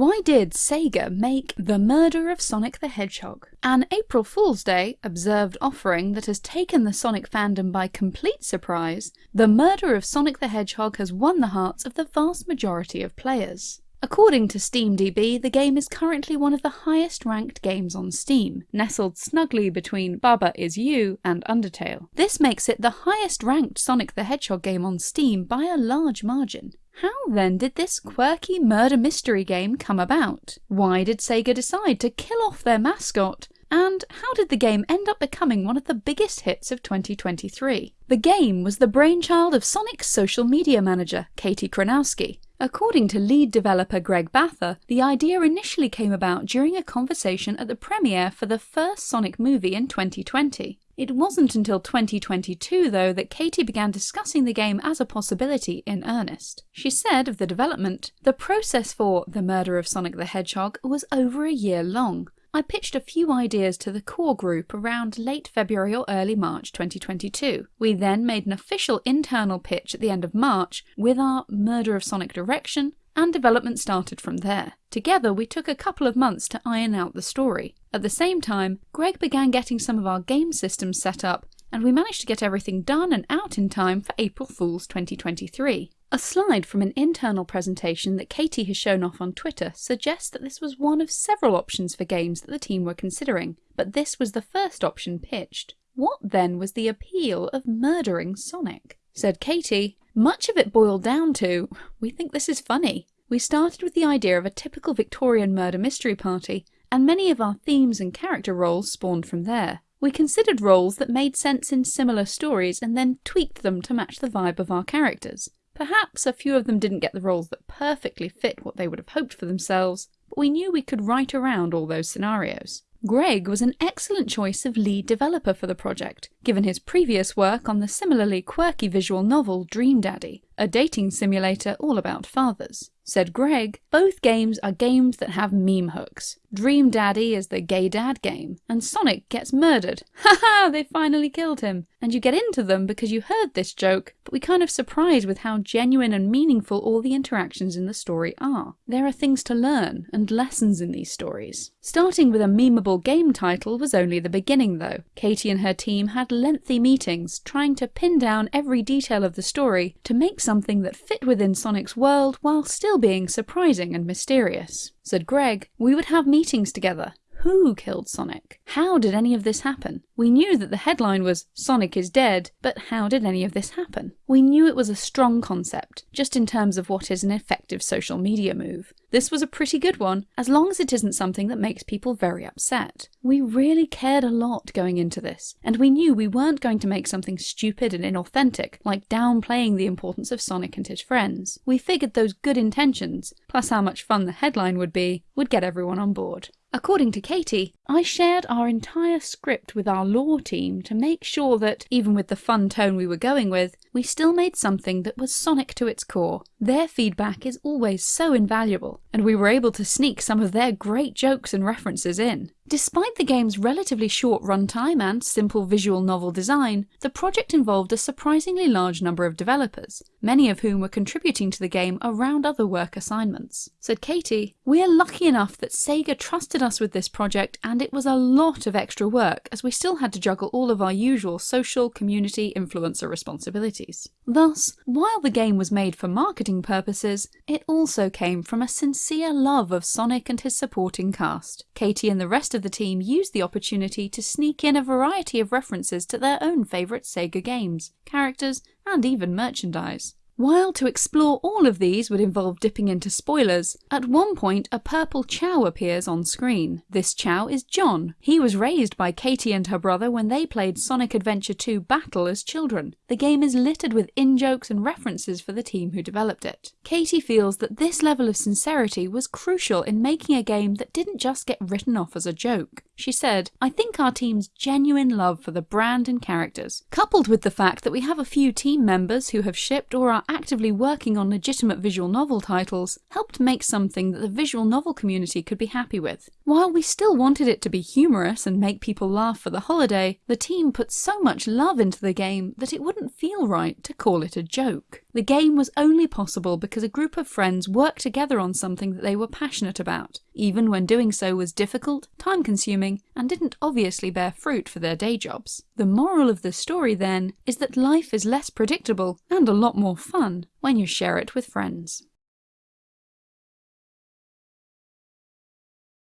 Why did Sega make The Murder of Sonic the Hedgehog? An April Fool's Day observed offering that has taken the Sonic fandom by complete surprise, The Murder of Sonic the Hedgehog has won the hearts of the vast majority of players. According to SteamDB, the game is currently one of the highest ranked games on Steam, nestled snugly between Baba Is You and Undertale. This makes it the highest ranked Sonic the Hedgehog game on Steam by a large margin. How then did this quirky murder mystery game come about? Why did Sega decide to kill off their mascot? And how did the game end up becoming one of the biggest hits of 2023? The game was the brainchild of Sonic's social media manager, Katie Chronowski. According to lead developer Greg Bather, the idea initially came about during a conversation at the premiere for the first Sonic movie in 2020. It wasn't until 2022, though, that Katie began discussing the game as a possibility in earnest. She said of the development, The process for The Murder of Sonic the Hedgehog was over a year long. I pitched a few ideas to the core group around late February or early March 2022. We then made an official internal pitch at the end of March with our Murder of Sonic direction, and development started from there. Together, we took a couple of months to iron out the story. At the same time, Greg began getting some of our game systems set up, and we managed to get everything done and out in time for April Fool's 2023. A slide from an internal presentation that Katie has shown off on Twitter suggests that this was one of several options for games that the team were considering, but this was the first option pitched. What then was the appeal of murdering Sonic? Said Katie, much of it boiled down to, we think this is funny. We started with the idea of a typical Victorian murder mystery party, and many of our themes and character roles spawned from there. We considered roles that made sense in similar stories and then tweaked them to match the vibe of our characters. Perhaps a few of them didn't get the roles that perfectly fit what they would have hoped for themselves, but we knew we could write around all those scenarios. Greg was an excellent choice of lead developer for the project, given his previous work on the similarly quirky visual novel Dream Daddy, a dating simulator all about fathers. Said Greg, both games are games that have meme hooks. Dream Daddy is the gay dad game, and Sonic gets murdered. Ha ha! they finally killed him. And you get into them because you heard this joke, but we kind of surprised with how genuine and meaningful all the interactions in the story are. There are things to learn, and lessons in these stories. Starting with a memeable game title was only the beginning though. Katie and her team had lengthy meetings, trying to pin down every detail of the story to make something that fit within Sonic's world while still being surprising and mysterious. Said Greg, we would have meetings together. Who killed Sonic? How did any of this happen? We knew that the headline was Sonic is dead, but how did any of this happen? We knew it was a strong concept, just in terms of what is an effective social media move. This was a pretty good one, as long as it isn't something that makes people very upset. We really cared a lot going into this, and we knew we weren't going to make something stupid and inauthentic, like downplaying the importance of Sonic and his friends. We figured those good intentions, plus how much fun the headline would be, would get everyone on board. According to Katie, I shared our entire script with our lore team to make sure that, even with the fun tone we were going with, we still made something that was Sonic to its core. Their feedback is always so invaluable, and we were able to sneak some of their great jokes and references in. Despite the game's relatively short runtime and simple visual novel design, the project involved a surprisingly large number of developers, many of whom were contributing to the game around other work assignments. Said Katie, We are lucky enough that Sega trusted us with this project and it was a lot of extra work as we still had to juggle all of our usual social, community, influencer responsibilities. Thus, while the game was made for marketing purposes, it also came from a sincere love of Sonic and his supporting cast. Katie and the rest of of the team used the opportunity to sneak in a variety of references to their own favourite Sega games, characters, and even merchandise. While to explore all of these would involve dipping into spoilers, at one point a purple Chao appears on screen. This Chao is John. He was raised by Katie and her brother when they played Sonic Adventure 2 Battle as children. The game is littered with in-jokes and references for the team who developed it. Katie feels that this level of sincerity was crucial in making a game that didn't just get written off as a joke. She said, I think our team's genuine love for the brand and characters, coupled with the fact that we have a few team members who have shipped or are actively working on legitimate visual novel titles, helped make something that the visual novel community could be happy with. While we still wanted it to be humorous and make people laugh for the holiday, the team put so much love into the game that it wouldn't feel right to call it a joke. The game was only possible because a group of friends worked together on something that they were passionate about, even when doing so was difficult, time consuming, and didn't obviously bear fruit for their day jobs. The moral of the story, then, is that life is less predictable and a lot more fun when you share it with friends.